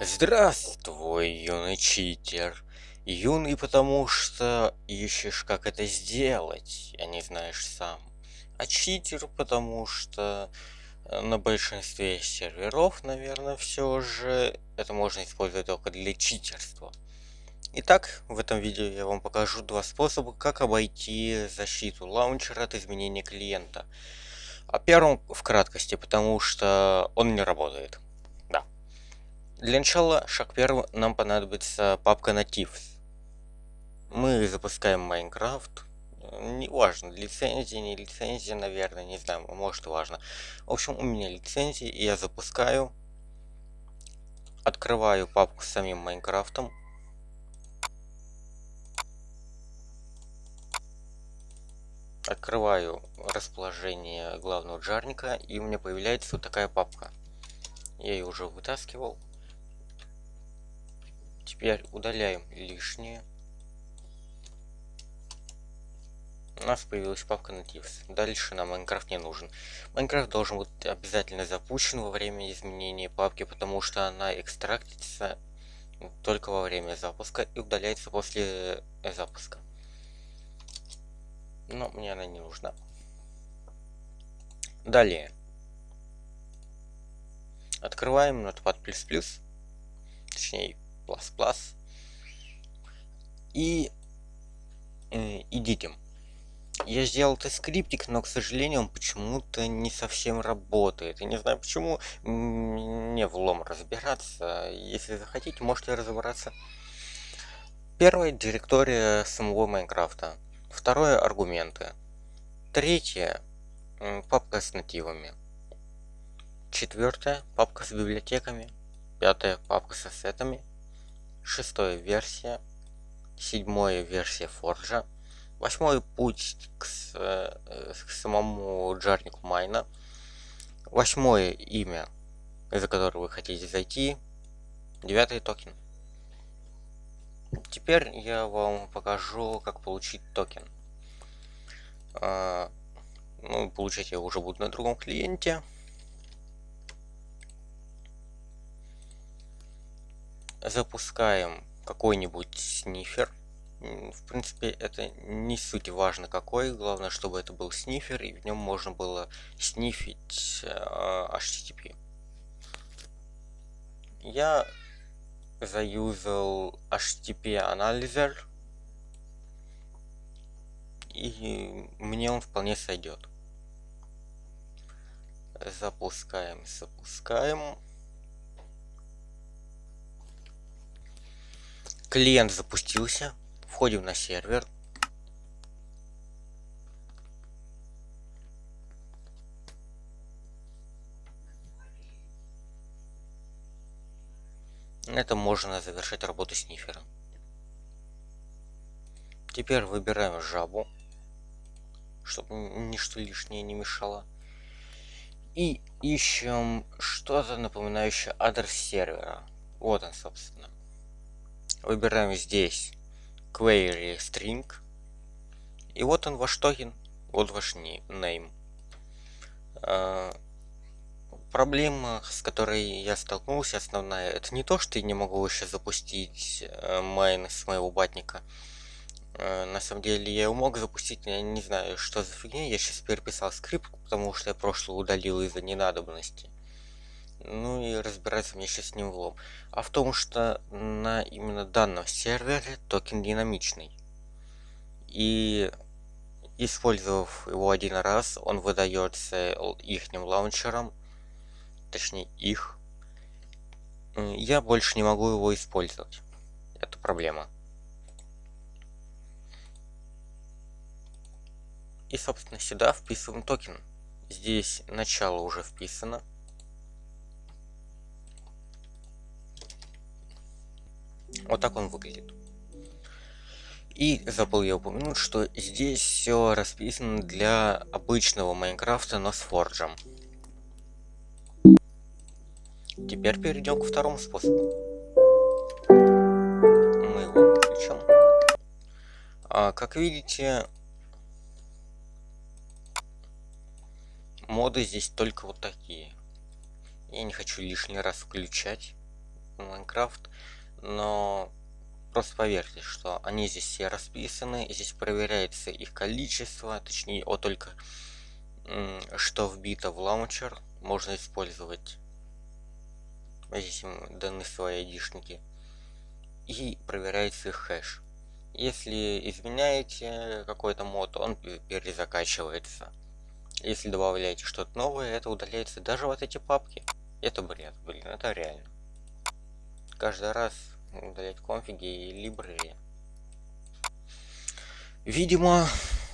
Здравствуй, юный читер. Юный, потому что ищешь, как это сделать, а не знаешь сам. А читер, потому что э, на большинстве серверов, наверное, все же это можно использовать только для читерства. Итак, в этом видео я вам покажу два способа, как обойти защиту лаунчера от изменения клиента. О первом в краткости, потому что он не работает. Для начала, шаг первый, нам понадобится папка Natives. Мы запускаем Майнкрафт. Неважно, лицензия, не лицензия, наверное, не знаю, может важно. В общем, у меня лицензия, и я запускаю. Открываю папку с самим Майнкрафтом. Открываю расположение главного джарника, и у меня появляется вот такая папка. Я ее уже вытаскивал. Теперь удаляем лишнее. У нас появилась папка Natives. Дальше нам Майнкрафт не нужен. Майнкрафт должен быть обязательно запущен во время изменения папки, потому что она экстрактится только во время запуска и удаляется после запуска. Но мне она не нужна. Далее. Открываем Notepad++, точнее и э, идите. Я сделал этот скриптик, но, к сожалению, он почему-то не совсем работает. Я не знаю почему, не влом разбираться. Если захотите, можете разобраться. Первое – директория самого Майнкрафта. Второе – аргументы. Третье – папка с нативами. Четвертое – папка с библиотеками. Пятое – папка с ассетами шестая версия, седьмая версия Форджа, восьмой путь к, э, к самому джарнику Майна, восьмое имя, за которое вы хотите зайти, девятый токен. Теперь я вам покажу, как получить токен. А, ну, получать я уже буду на другом клиенте. Запускаем какой-нибудь снифер. В принципе, это не суть важно какой, главное, чтобы это был снифер, и в нем можно было снифить э, HTTP. Я заюзал HTTP анализер, и мне он вполне сойдет. Запускаем, запускаем. Клиент запустился. Входим на сервер. Это можно завершить работу снифера. Теперь выбираем жабу, чтобы ничто лишнее не мешало. И ищем что-то напоминающее адрес сервера. Вот он, собственно. Выбираем здесь query string. И вот он ваш токен. Вот ваш name. А, проблема, с которой я столкнулся, основная, это не то, что я не могу еще запустить э, майн с моего батника. Э, на самом деле я его мог запустить, я не знаю, что за фигня. Я сейчас переписал скрипт, потому что я прошлый удалил из-за ненадобности. Ну и разбираться мне сейчас не влом. А в том, что на именно данном сервере токен динамичный. И использовав его один раз, он выдается ихним лаунчером, точнее их. Я больше не могу его использовать. Это проблема. И, собственно, сюда вписываем токен. Здесь начало уже вписано. Вот так он выглядит. И забыл я упомянуть, что здесь все расписано для обычного Майнкрафта, но с Форджем. Теперь перейдем к второму способу. Мы его включим. А, как видите, моды здесь только вот такие. Я не хочу лишний раз включать. Майнкрафт, но просто поверьте, что они здесь все расписаны, здесь проверяется их количество, точнее, вот только что вбито в лаунчер, можно использовать. Здесь им даны свои айдишники. И проверяется их хэш. Если изменяете какой-то мод, он перезакачивается. Если добавляете что-то новое, это удаляется даже вот эти папки. Это бред, блин, это реально. Каждый раз удалять конфиги и либрери. Видимо,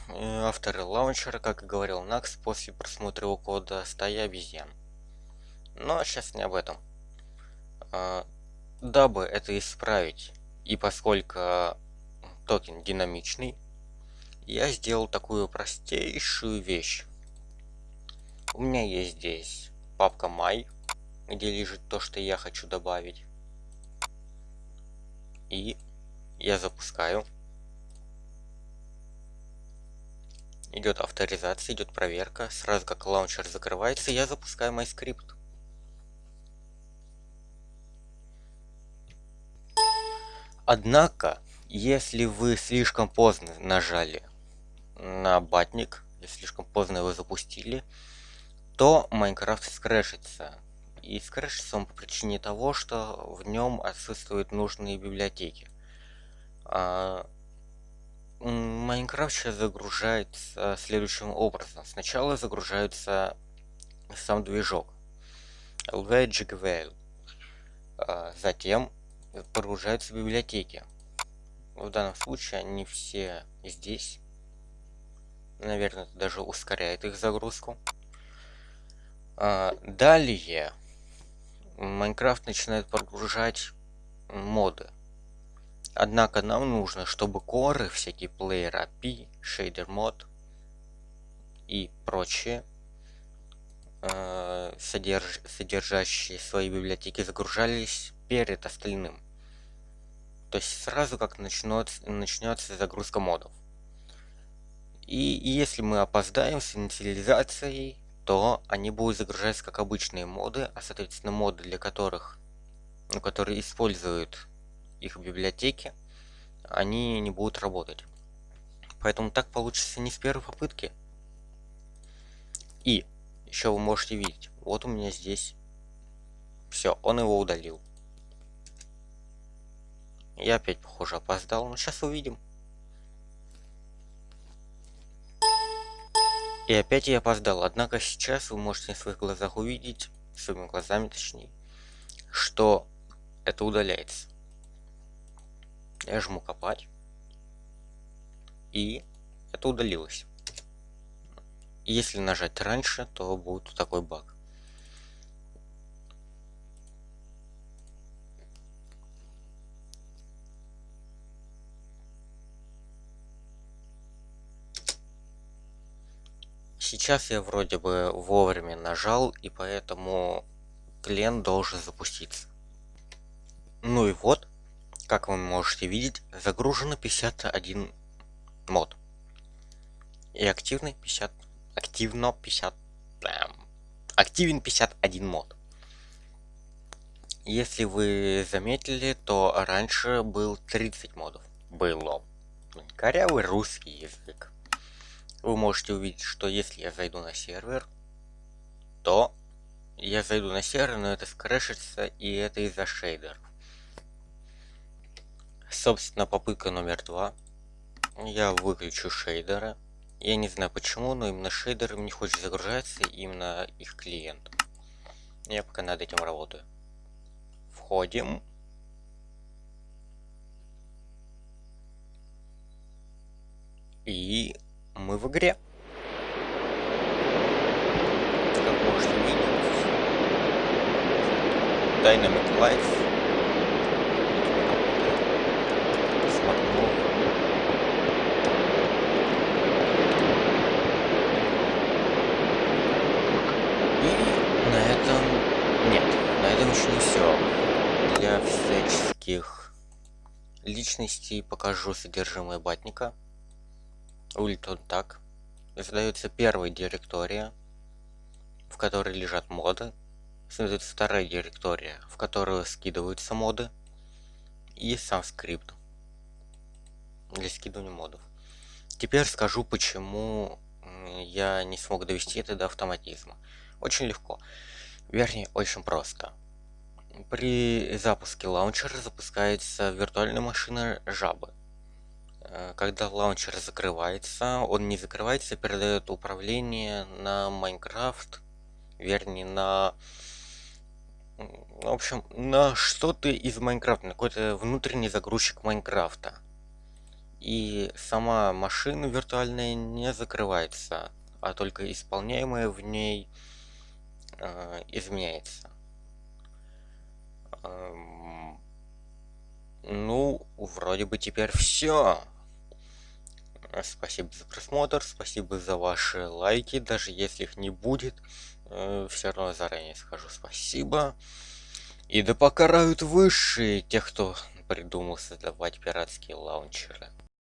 э, авторы лаунчера, как и говорил Накс, после просмотра его кода стая обезьян. Но сейчас не об этом. А, дабы это исправить, и поскольку токен динамичный, я сделал такую простейшую вещь. У меня есть здесь папка my, где лежит то, что я хочу добавить. И я запускаю. Идет авторизация, идет проверка. Сразу как лаунчер закрывается, я запускаю мой скрипт. Однако, если вы слишком поздно нажали на батник, если слишком поздно его запустили, то Майнкрафт скрэшится. И скрэшится он по причине того, что в нем отсутствуют нужные библиотеки. А, Майнкрафт сейчас загружается следующим образом. Сначала загружается сам движок LVGVL. А, затем прогружаются библиотеки. В данном случае они все здесь. Наверное, это даже ускоряет их загрузку. А, далее Майнкрафт начинает прогружать моды. Однако нам нужно, чтобы коры, всякие Player API, Shader Mod и прочие, э, содерж содержащие свои библиотеки, загружались перед остальным. То есть сразу как начнется, начнется загрузка модов. И если мы опоздаем с инициализацией, то они будут загружаться как обычные моды, а соответственно моды, для которых, ну, которые используют их библиотеки, они не будут работать. Поэтому так получится не с первой попытки. И еще вы можете видеть, вот у меня здесь все, он его удалил. Я опять, похоже, опоздал, но сейчас увидим. И опять я опоздал, однако сейчас вы можете на своих глазах увидеть, своими глазами точнее, что это удаляется. Я жму копать. И это удалилось. Если нажать раньше, то будет такой баг. Сейчас я вроде бы вовремя нажал, и поэтому клиент должен запуститься. Ну и вот, как вы можете видеть, загружено 51 мод. И активный 50... Активно 50... Эм, активен 51 мод. Если вы заметили, то раньше был 30 модов. Было. Корявый русский язык вы можете увидеть, что если я зайду на сервер, то я зайду на сервер, но это скрэшится, и это из-за шейдеров. Собственно, попытка номер два. Я выключу шейдеры. Я не знаю почему, но именно шейдером не хочет загружаться именно их клиент. Я пока над этим работаю. Входим. И мы в игре. Как можете видеть, Dynamic Life. Личностей покажу содержимое батника. Выглядит он так. Создается первая директория, в которой лежат моды следует вторая директория, в которую скидываются моды, и сам скрипт для скидывания модов. Теперь скажу, почему я не смог довести это до автоматизма. Очень легко. Вернее, очень просто. При запуске лаунчера запускается виртуальная машина жабы. Э, когда лаунчер закрывается, он не закрывается, передает управление на Майнкрафт, вернее на в общем, на что-то из Майнкрафта, на какой-то внутренний загрузчик Майнкрафта. И сама машина виртуальная не закрывается, а только исполняемое в ней э, изменяется. Эм, ну, вроде бы теперь все. Спасибо за просмотр, спасибо за ваши лайки, даже если их не будет, э, все равно заранее скажу спасибо. И да покарают высшие тех, кто придумал создавать пиратские лаунчеры.